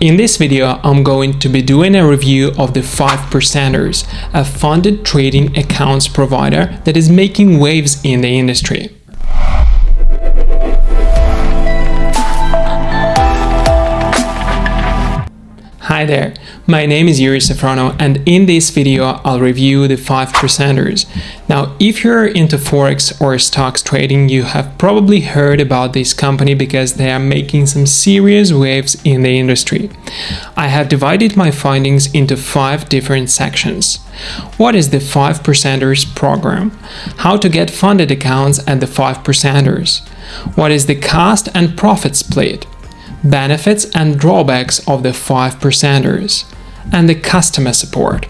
In this video, I'm going to be doing a review of the 5%ers, a funded trading accounts provider that is making waves in the industry. Hi there, my name is Yuri Safrono and in this video I'll review the 5 percenters. Now if you're into forex or stocks trading you have probably heard about this company because they are making some serious waves in the industry. I have divided my findings into 5 different sections. What is the 5 percenters program? How to get funded accounts at the 5 percenters? What is the cost and profit split? Benefits and drawbacks of the 5 percenters, and the customer support.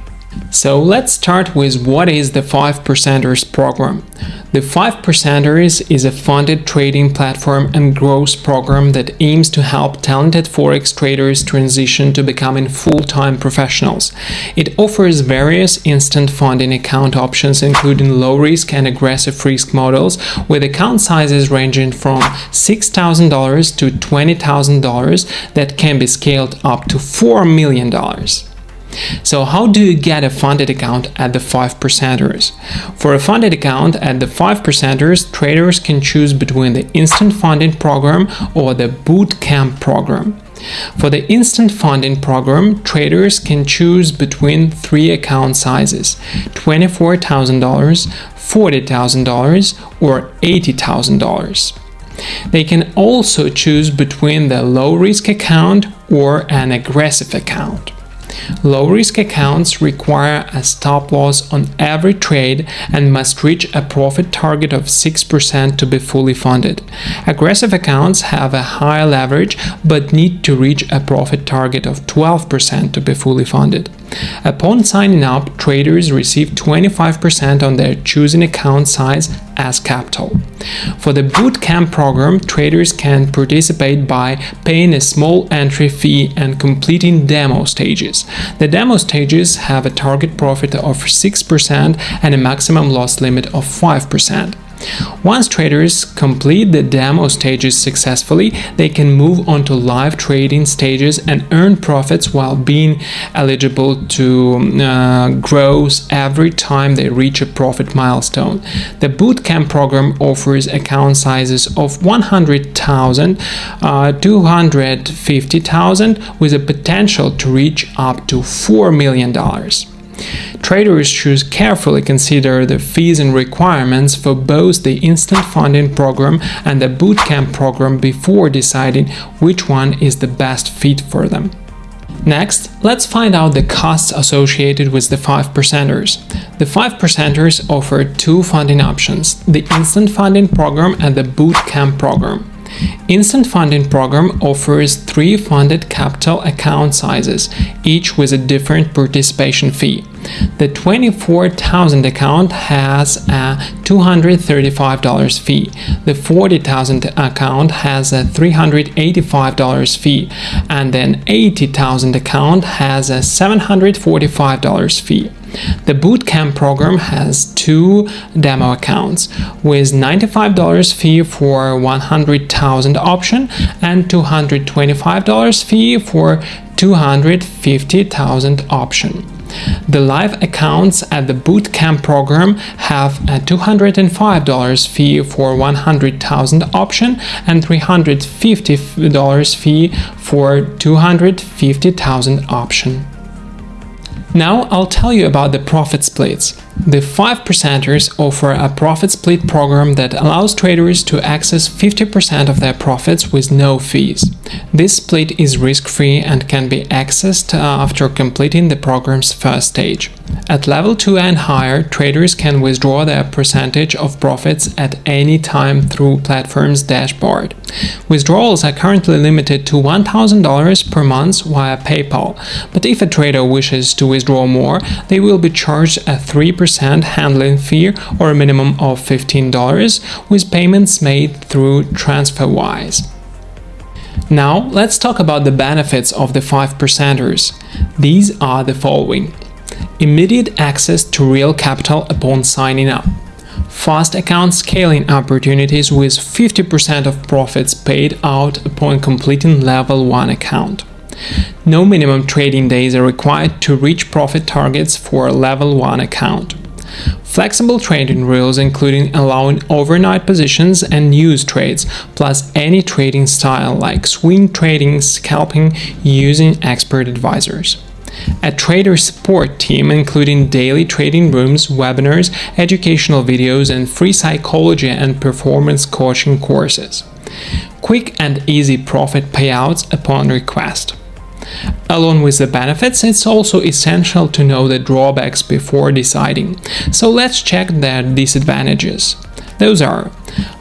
So let's start with what is the 5 percenters program. The 5 percenters is a funded trading platform and growth program that aims to help talented forex traders transition to becoming full-time professionals. It offers various instant funding account options including low-risk and aggressive risk models with account sizes ranging from $6,000 to $20,000 that can be scaled up to $4 million. So how do you get a funded account at the 5 percenters? For a funded account at the 5 percenters, traders can choose between the Instant Funding Program or the Bootcamp Program. For the Instant Funding Program, traders can choose between three account sizes $24,000, $40,000 or $80,000. They can also choose between the low-risk account or an aggressive account. Low-risk accounts require a stop loss on every trade and must reach a profit target of 6% to be fully funded. Aggressive accounts have a higher leverage but need to reach a profit target of 12% to be fully funded. Upon signing up, traders receive 25% on their chosen account size as capital. For the bootcamp program, traders can participate by paying a small entry fee and completing demo stages. The demo stages have a target profit of 6% and a maximum loss limit of 5%. Once traders complete the demo stages successfully, they can move on to live trading stages and earn profits while being eligible to uh, every time they reach a profit milestone. The bootcamp program offers account sizes of 100,000, uh, 250,000 with a potential to reach up to $4 million. Traders should carefully consider the fees and requirements for both the Instant Funding Program and the Bootcamp program before deciding which one is the best fit for them. Next, let's find out the costs associated with the 5 percenters. The 5 percenters offer two funding options, the Instant Funding Program and the Bootcamp program. Instant Funding Program offers three funded capital account sizes, each with a different participation fee. The 24,000 account has a $235 fee. The 40,000 account has a $385 fee and an 80,000 account has a $745 fee. The Bootcamp program has two demo accounts with $95 fee for 100,000 option and $225 fee for 250,000 option. The live accounts at the Bootcamp program have a $205 fee for 100,000 option and $350 fee for 250,000 option. Now I'll tell you about the profit splits. The 5 percenters offer a profit split program that allows traders to access 50% of their profits with no fees. This split is risk-free and can be accessed uh, after completing the program's first stage. At level 2 and higher, traders can withdraw their percentage of profits at any time through platform's dashboard. Withdrawals are currently limited to $1,000 per month via PayPal, but if a trader wishes to withdraw more, they will be charged a 3% handling fee or a minimum of $15 with payments made through TransferWise. Now, let's talk about the benefits of the 5 percenters. These are the following. Immediate access to real capital upon signing up. Fast account scaling opportunities with 50% of profits paid out upon completing level 1 account. No minimum trading days are required to reach profit targets for a level 1 account. Flexible trading rules including allowing overnight positions and news trades, plus any trading style like swing trading, scalping, using expert advisors. A trader support team including daily trading rooms, webinars, educational videos, and free psychology and performance coaching courses. Quick and easy profit payouts upon request. Along with the benefits, it's also essential to know the drawbacks before deciding. So let's check their disadvantages. Those are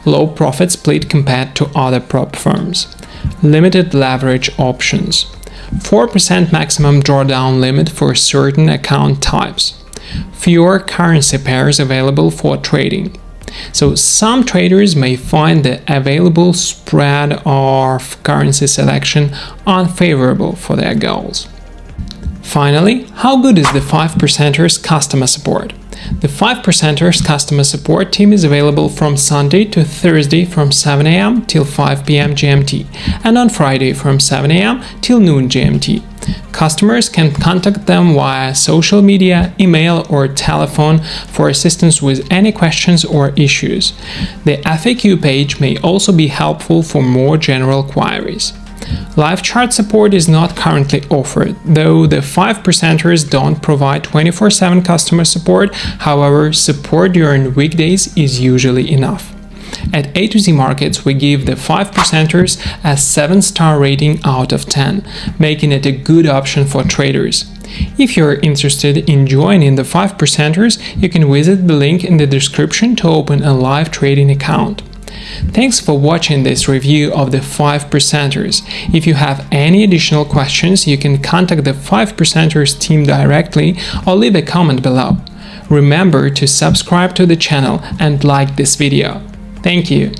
low profit split compared to other prop firms, limited leverage options, 4% maximum drawdown limit for certain account types, fewer currency pairs available for trading, so some traders may find the available spread of currency selection unfavorable for their goals. Finally, how good is the 5%ers customer support? The 5%ers customer support team is available from Sunday to Thursday from 7am till 5pm GMT and on Friday from 7am till noon GMT. Customers can contact them via social media, email, or telephone for assistance with any questions or issues. The FAQ page may also be helpful for more general queries. Live chat support is not currently offered, though the 5%ers don't provide 24 7 customer support, however, support during weekdays is usually enough. At A to Z Markets, we give the 5%ers a 7 star rating out of 10, making it a good option for traders. If you're interested in joining the 5%ers, you can visit the link in the description to open a live trading account. Thanks for watching this review of the 5%ers. If you have any additional questions, you can contact the 5%ers team directly or leave a comment below. Remember to subscribe to the channel and like this video. Thank you.